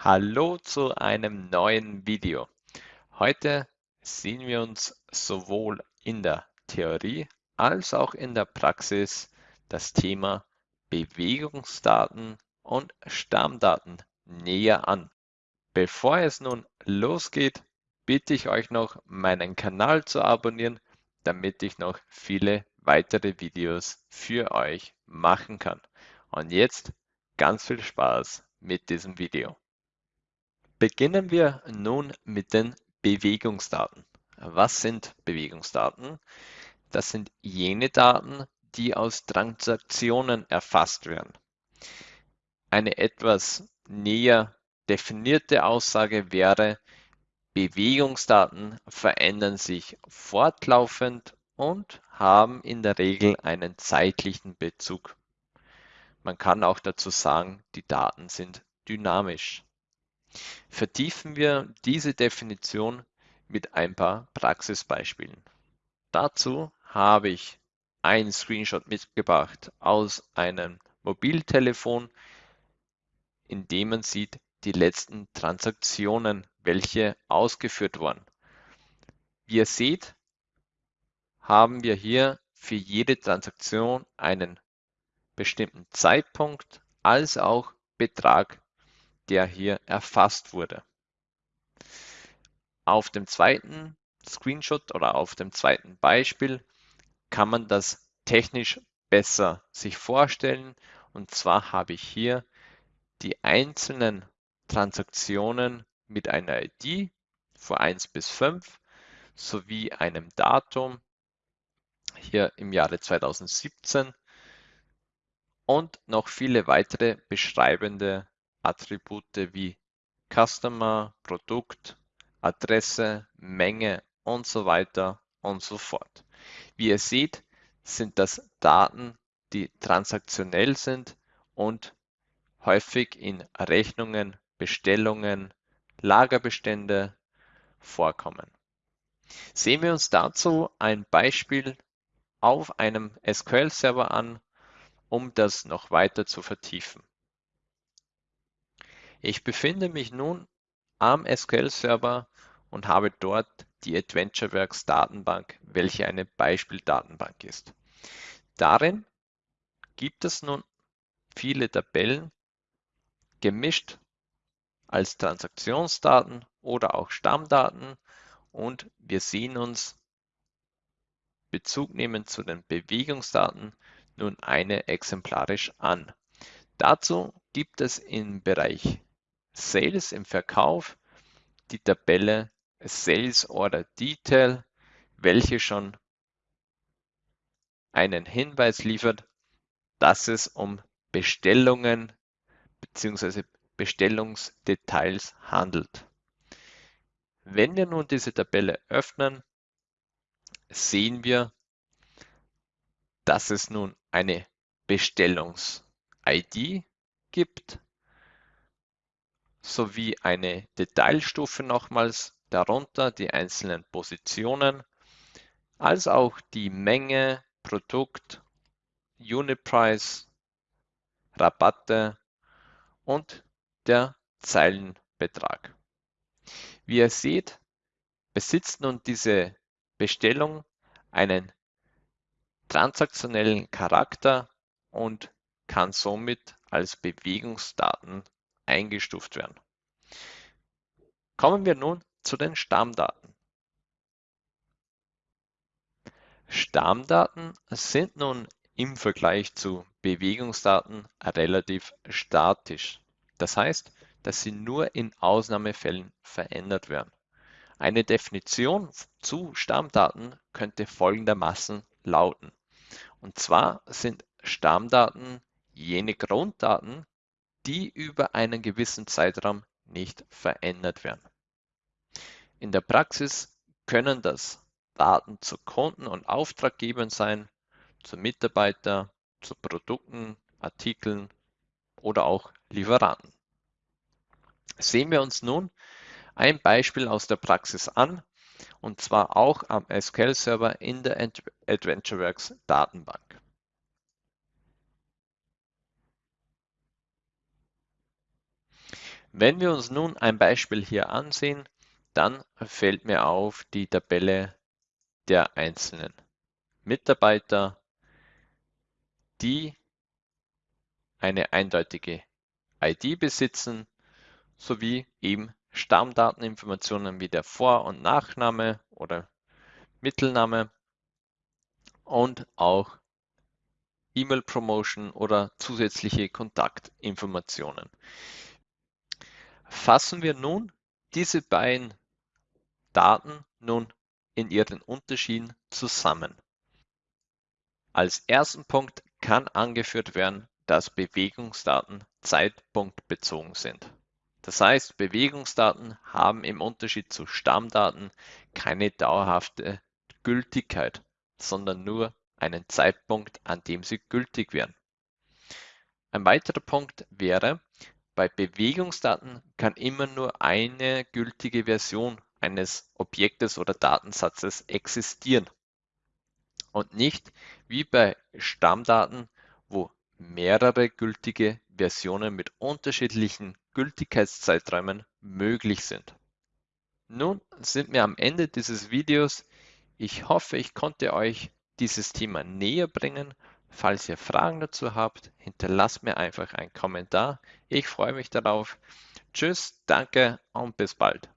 Hallo zu einem neuen Video. Heute sehen wir uns sowohl in der Theorie als auch in der Praxis das Thema Bewegungsdaten und Stammdaten näher an. Bevor es nun losgeht, bitte ich euch noch, meinen Kanal zu abonnieren, damit ich noch viele weitere Videos für euch machen kann. Und jetzt ganz viel Spaß mit diesem Video. Beginnen wir nun mit den Bewegungsdaten. Was sind Bewegungsdaten? Das sind jene Daten, die aus Transaktionen erfasst werden. Eine etwas näher definierte Aussage wäre, Bewegungsdaten verändern sich fortlaufend und haben in der Regel einen zeitlichen Bezug. Man kann auch dazu sagen, die Daten sind dynamisch. Vertiefen wir diese Definition mit ein paar Praxisbeispielen. Dazu habe ich einen Screenshot mitgebracht aus einem Mobiltelefon, in dem man sieht die letzten Transaktionen, welche ausgeführt wurden. Wie ihr seht, haben wir hier für jede Transaktion einen bestimmten Zeitpunkt als auch Betrag der hier erfasst wurde. Auf dem zweiten Screenshot oder auf dem zweiten Beispiel kann man das technisch besser sich vorstellen. Und zwar habe ich hier die einzelnen Transaktionen mit einer ID von 1 bis 5 sowie einem Datum hier im Jahre 2017 und noch viele weitere beschreibende Attribute wie Customer, Produkt, Adresse, Menge und so weiter und so fort. Wie ihr seht, sind das Daten, die transaktionell sind und häufig in Rechnungen, Bestellungen, Lagerbestände vorkommen. Sehen wir uns dazu ein Beispiel auf einem SQL-Server an, um das noch weiter zu vertiefen. Ich befinde mich nun am SQL-Server und habe dort die AdventureWorks Datenbank, welche eine Beispieldatenbank ist. Darin gibt es nun viele Tabellen, gemischt als Transaktionsdaten oder auch Stammdaten und wir sehen uns Bezug nehmen zu den Bewegungsdaten nun eine exemplarisch an. Dazu gibt es im Bereich Sales im Verkauf die Tabelle Sales Order Detail, welche schon einen Hinweis liefert, dass es um Bestellungen bzw. Bestellungsdetails handelt. Wenn wir nun diese Tabelle öffnen, sehen wir, dass es nun eine Bestellungs-ID gibt sowie eine Detailstufe nochmals, darunter die einzelnen Positionen, als auch die Menge, Produkt, Unit Price, Rabatte und der Zeilenbetrag. Wie ihr seht, besitzt nun diese Bestellung einen transaktionellen Charakter und kann somit als Bewegungsdaten eingestuft werden. Kommen wir nun zu den Stammdaten. Stammdaten sind nun im Vergleich zu Bewegungsdaten relativ statisch. Das heißt, dass sie nur in Ausnahmefällen verändert werden. Eine Definition zu Stammdaten könnte folgendermaßen lauten. Und zwar sind Stammdaten jene Grunddaten, die über einen gewissen Zeitraum nicht verändert werden. In der Praxis können das Daten zu Kunden und Auftraggebern sein, zu Mitarbeiter, zu Produkten, Artikeln oder auch Lieferanten. Sehen wir uns nun ein Beispiel aus der Praxis an, und zwar auch am SQL-Server in der AdventureWorks Datenbank. Wenn wir uns nun ein Beispiel hier ansehen, dann fällt mir auf die Tabelle der einzelnen Mitarbeiter, die eine eindeutige ID besitzen, sowie eben Stammdateninformationen wie der Vor- und Nachname oder Mittelname und auch E-Mail-Promotion oder zusätzliche Kontaktinformationen. Fassen wir nun diese beiden Daten nun in ihren Unterschieden zusammen. Als ersten Punkt kann angeführt werden, dass Bewegungsdaten zeitpunktbezogen sind. Das heißt, Bewegungsdaten haben im Unterschied zu Stammdaten keine dauerhafte Gültigkeit, sondern nur einen Zeitpunkt, an dem sie gültig werden. Ein weiterer Punkt wäre, bei Bewegungsdaten kann immer nur eine gültige Version eines Objektes oder Datensatzes existieren und nicht wie bei Stammdaten, wo mehrere gültige Versionen mit unterschiedlichen Gültigkeitszeiträumen möglich sind. Nun sind wir am Ende dieses Videos. Ich hoffe, ich konnte euch dieses Thema näher bringen. Falls ihr Fragen dazu habt, hinterlasst mir einfach einen Kommentar. Ich freue mich darauf. Tschüss, danke und bis bald.